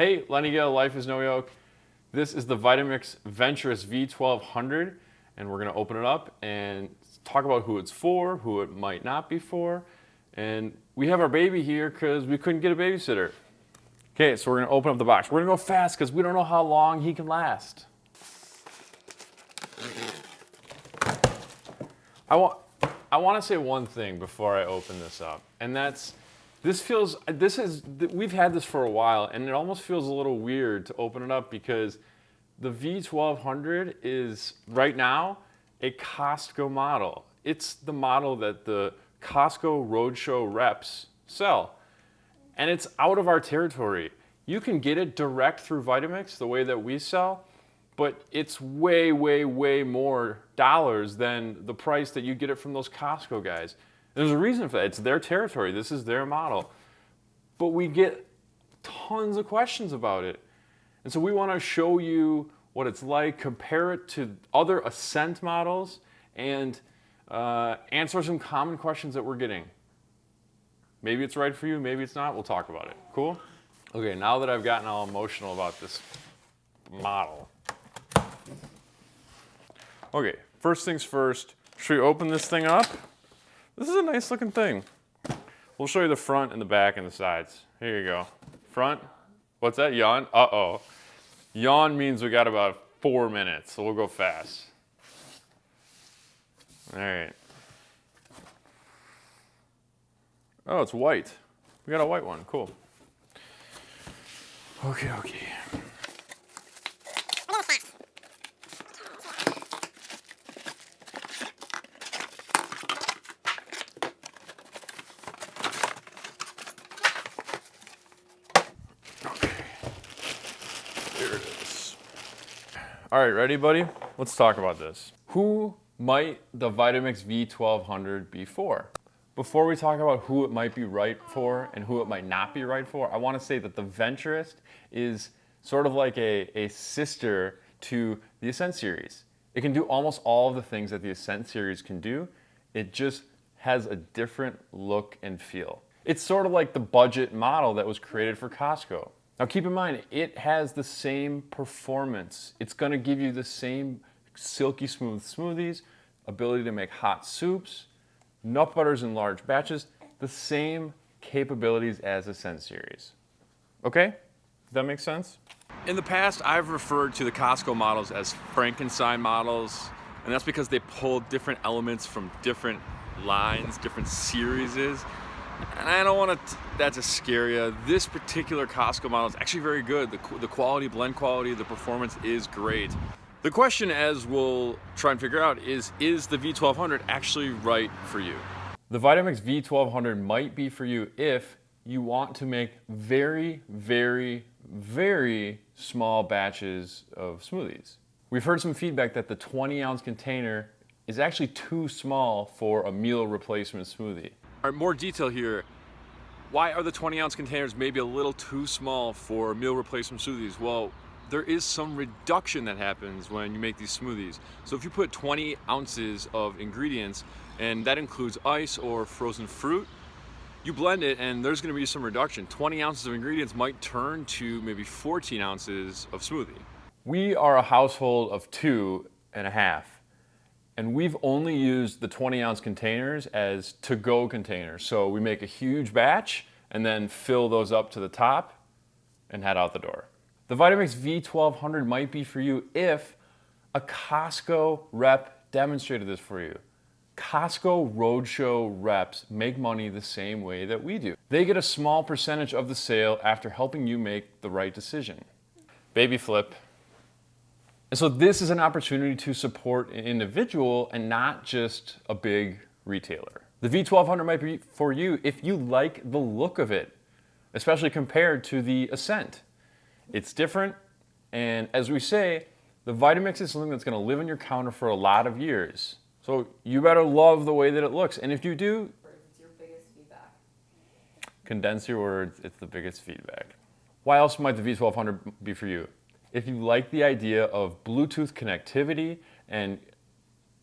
Hey, Lenny Gale, Life is No Yoke. This is the Vitamix Venturist V1200, and we're gonna open it up and talk about who it's for, who it might not be for, and we have our baby here because we couldn't get a babysitter. Okay, so we're gonna open up the box. We're gonna go fast because we don't know how long he can last. I want, I want to say one thing before I open this up, and that's this feels, this is, we've had this for a while and it almost feels a little weird to open it up because the V1200 is right now a Costco model. It's the model that the Costco Roadshow reps sell. And it's out of our territory. You can get it direct through Vitamix the way that we sell, but it's way, way, way more dollars than the price that you get it from those Costco guys. There's a reason for that. It's their territory. This is their model. But we get tons of questions about it. And so we want to show you what it's like, compare it to other Ascent models, and uh, answer some common questions that we're getting. Maybe it's right for you, maybe it's not. We'll talk about it. Cool? Okay, now that I've gotten all emotional about this model. Okay, first things first, should we open this thing up? This is a nice looking thing. We'll show you the front and the back and the sides. Here you go. Front, what's that, yawn? Uh-oh. Yawn means we got about four minutes, so we'll go fast. All right. Oh, it's white. We got a white one, cool. Okay, okay. All right, ready, buddy? Let's talk about this. Who might the Vitamix V1200 be for? Before we talk about who it might be right for and who it might not be right for, I want to say that the Venturist is sort of like a, a sister to the Ascent series. It can do almost all of the things that the Ascent series can do. It just has a different look and feel. It's sort of like the budget model that was created for Costco. Now keep in mind, it has the same performance. It's gonna give you the same silky smooth smoothies, ability to make hot soups, nut butters in large batches, the same capabilities as Ascent series. Okay, Does that make sense? In the past, I've referred to the Costco models as Frankenstein models, and that's because they pull different elements from different lines, different series, and I don't want to that's a scare. This particular Costco model is actually very good. The, the quality, blend quality, the performance is great. The question, as we'll try and figure out, is is the V1200 actually right for you? The Vitamix V1200 might be for you if you want to make very, very, very small batches of smoothies. We've heard some feedback that the 20 ounce container is actually too small for a meal replacement smoothie. All right, more detail here. Why are the 20 ounce containers maybe a little too small for meal replacement smoothies? Well, there is some reduction that happens when you make these smoothies. So if you put 20 ounces of ingredients, and that includes ice or frozen fruit, you blend it and there's gonna be some reduction. 20 ounces of ingredients might turn to maybe 14 ounces of smoothie. We are a household of two and a half and we've only used the 20 ounce containers as to-go containers. So we make a huge batch and then fill those up to the top and head out the door. The Vitamix V1200 might be for you if a Costco rep demonstrated this for you. Costco Roadshow reps make money the same way that we do. They get a small percentage of the sale after helping you make the right decision. Baby flip, and so this is an opportunity to support an individual and not just a big retailer. The V1200 might be for you if you like the look of it, especially compared to the Ascent. It's different, and as we say, the Vitamix is something that's gonna live on your counter for a lot of years. So you better love the way that it looks. And if you do, it's your biggest feedback. Condense your words, it's the biggest feedback. Why else might the V1200 be for you? If you like the idea of Bluetooth connectivity and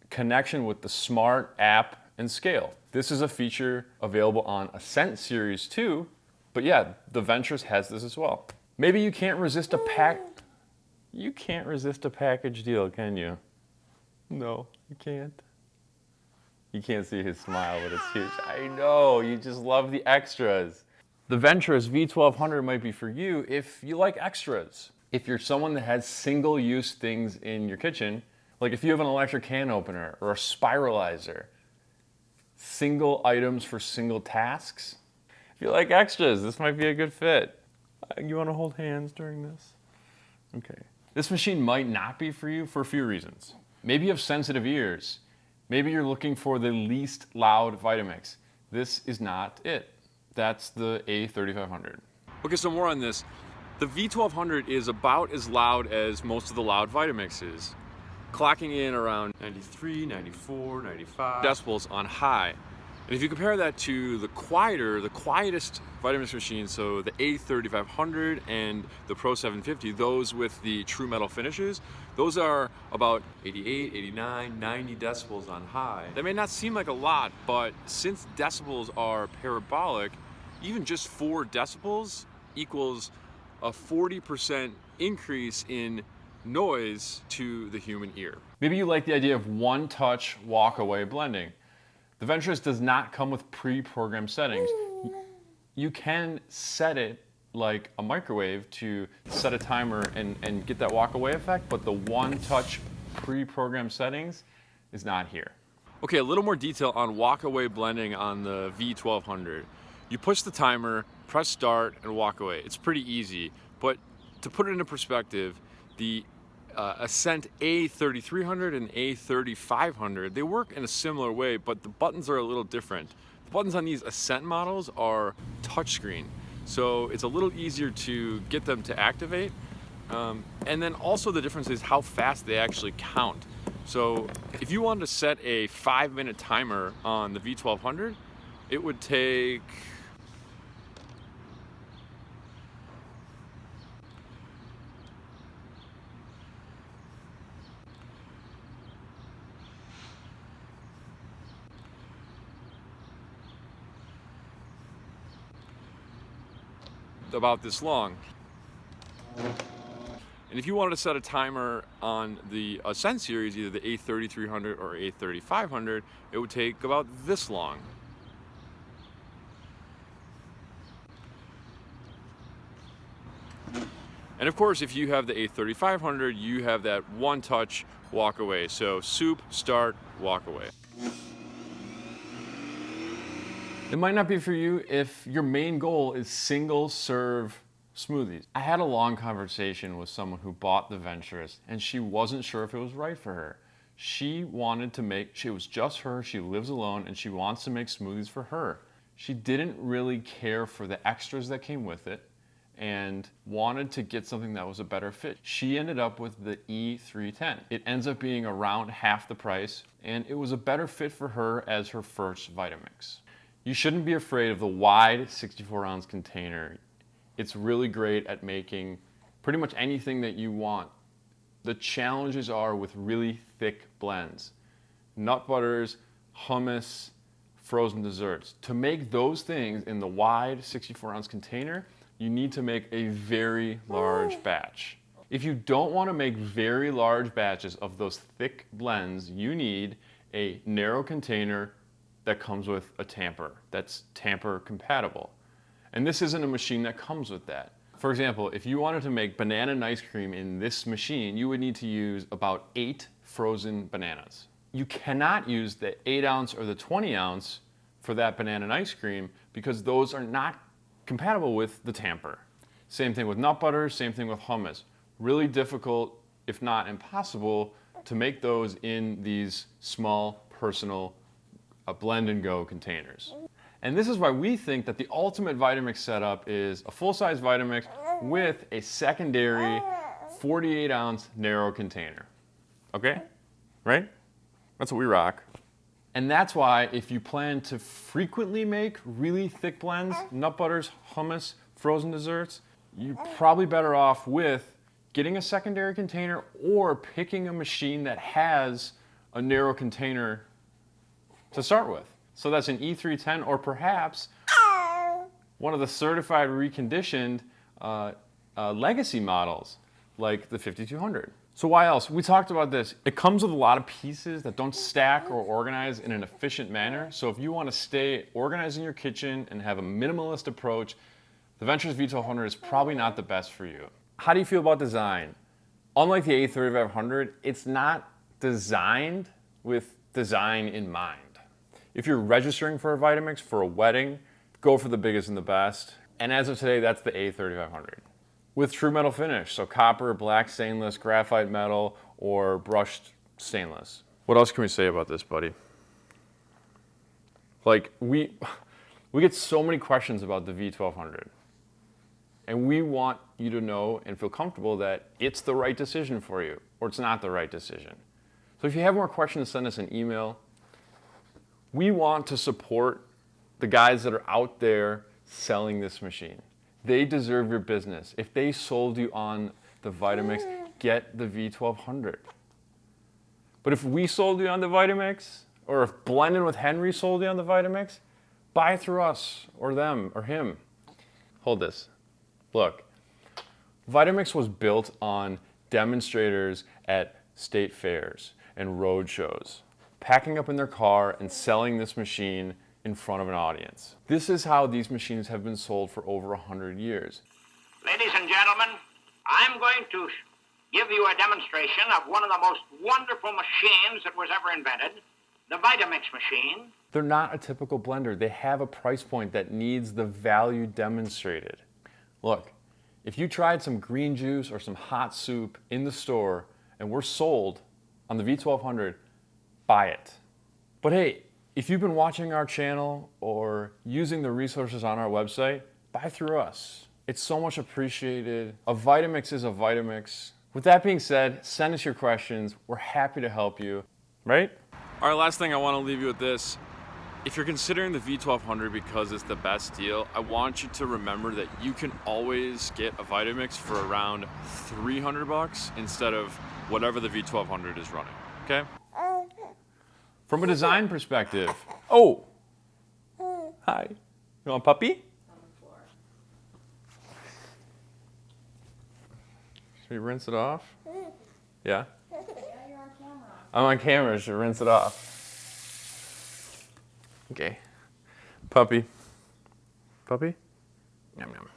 connection with the smart app and scale. This is a feature available on Ascent Series 2, but yeah, the Venturist has this as well. Maybe you can't resist a pack. You can't resist a package deal, can you? No, you can't. You can't see his smile, but it's huge. I know, you just love the extras. The Venturist V1200 might be for you if you like extras. If you're someone that has single-use things in your kitchen, like if you have an electric can opener or a spiralizer, single items for single tasks. If you like extras, this might be a good fit. Uh, you want to hold hands during this? Okay. This machine might not be for you for a few reasons. Maybe you have sensitive ears. Maybe you're looking for the least loud Vitamix. This is not it. That's the A3500. Okay, so more on this. The V1200 is about as loud as most of the loud Vitamixes, clocking in around 93, 94, 95 decibels on high. And if you compare that to the quieter, the quietest Vitamix machines, so the A3500 and the Pro 750, those with the true metal finishes, those are about 88, 89, 90 decibels on high. That may not seem like a lot, but since decibels are parabolic, even just four decibels equals a 40% increase in noise to the human ear. Maybe you like the idea of one-touch walk-away blending. The Venturist does not come with pre-programmed settings. You can set it like a microwave to set a timer and, and get that walk-away effect, but the one-touch pre-programmed settings is not here. Okay, a little more detail on walk-away blending on the V1200. You push the timer, press start, and walk away. It's pretty easy, but to put it into perspective, the uh, Ascent A3300 and A3500, they work in a similar way, but the buttons are a little different. The buttons on these Ascent models are touchscreen, so it's a little easier to get them to activate. Um, and then also the difference is how fast they actually count. So if you wanted to set a five minute timer on the V1200, it would take about this long. And if you wanted to set a timer on the Ascent series, either the A3300 or A3500, it would take about this long. And of course, if you have the A3500, you have that one touch walk away. So soup, start, walk away. It might not be for you if your main goal is single serve smoothies. I had a long conversation with someone who bought the Venturist and she wasn't sure if it was right for her. She wanted to make, it was just her, she lives alone and she wants to make smoothies for her. She didn't really care for the extras that came with it and wanted to get something that was a better fit. She ended up with the E310. It ends up being around half the price and it was a better fit for her as her first Vitamix. You shouldn't be afraid of the wide 64 ounce container. It's really great at making pretty much anything that you want. The challenges are with really thick blends. Nut butters, hummus, frozen desserts. To make those things in the wide 64 ounce container, you need to make a very large batch. If you don't want to make very large batches of those thick blends, you need a narrow container that comes with a tamper that's tamper compatible. And this isn't a machine that comes with that. For example, if you wanted to make banana and ice cream in this machine, you would need to use about eight frozen bananas. You cannot use the eight ounce or the 20 ounce for that banana and ice cream because those are not compatible with the tamper. Same thing with nut butter, same thing with hummus. Really difficult, if not impossible, to make those in these small personal a blend and go containers. And this is why we think that the ultimate Vitamix setup is a full-size Vitamix with a secondary 48 ounce narrow container. Okay? Right? That's what we rock. And that's why if you plan to frequently make really thick blends, nut butters, hummus, frozen desserts, you're probably better off with getting a secondary container or picking a machine that has a narrow container to start with. So that's an E310 or perhaps one of the certified reconditioned uh, uh, legacy models like the 5200. So why else? We talked about this. It comes with a lot of pieces that don't stack or organize in an efficient manner. So if you want to stay organized in your kitchen and have a minimalist approach, the Venturist V1200 is probably not the best for you. How do you feel about design? Unlike the A3500, it's not designed with design in mind. If you're registering for a Vitamix for a wedding, go for the biggest and the best. And as of today, that's the A3500 with true metal finish. So copper, black stainless, graphite metal, or brushed stainless. What else can we say about this, buddy? Like we, we get so many questions about the V1200. And we want you to know and feel comfortable that it's the right decision for you or it's not the right decision. So if you have more questions, send us an email. We want to support the guys that are out there selling this machine. They deserve your business. If they sold you on the Vitamix, get the V1200. But if we sold you on the Vitamix, or if Blending with Henry sold you on the Vitamix, buy through us, or them, or him. Hold this. Look, Vitamix was built on demonstrators at state fairs and road shows, packing up in their car and selling this machine in front of an audience. This is how these machines have been sold for over 100 years. Ladies and gentlemen, I'm going to give you a demonstration of one of the most wonderful machines that was ever invented, the Vitamix machine. They're not a typical blender. They have a price point that needs the value demonstrated. Look, if you tried some green juice or some hot soup in the store and we're sold on the V1200, buy it. But hey, if you've been watching our channel or using the resources on our website, buy through us. It's so much appreciated. A Vitamix is a Vitamix. With that being said, send us your questions. We're happy to help you, right? All right, last thing I want to leave you with this. If you're considering the V1200 because it's the best deal, I want you to remember that you can always get a Vitamix for around 300 bucks instead of whatever the V1200 is running, okay? From a design perspective. Oh. Hmm. Hi. You want puppy? Should we rinse it off? Hmm. Yeah? Yeah, you're on camera. I'm on camera, should rinse it off. Okay. Puppy. Puppy? Yum yum.